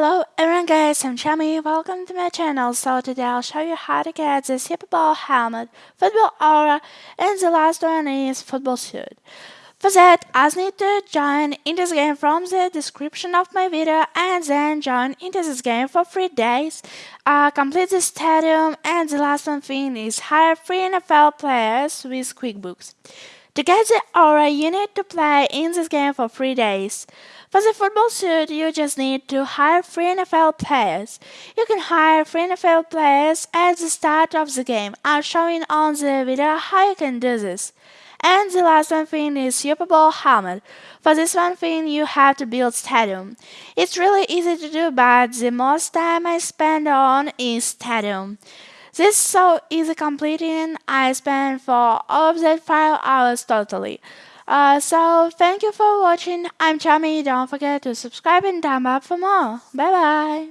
Hello everyone guys, I'm Chami, welcome to my channel. So today I'll show you how to get the Super Bowl helmet, football aura, and the last one is football suit. For that, I need to join in this game from the description of my video and then join into this game for 3 days, uh, complete the stadium and the last one thing is hire 3 NFL players with QuickBooks. To get the aura, you need to play in this game for 3 days. For the football suit, you just need to hire 3 NFL players. You can hire 3 NFL players at the start of the game. I'll show you on the video how you can do this. And the last one thing is Super Bowl helmet. For this one thing, you have to build stadium. It's really easy to do, but the most time I spend on is stadium. This is so easy completing. I spent for all of that 5 hours totally. Uh, so thank you for watching. I'm Chami. Don't forget to subscribe and thumb up for more. Bye bye.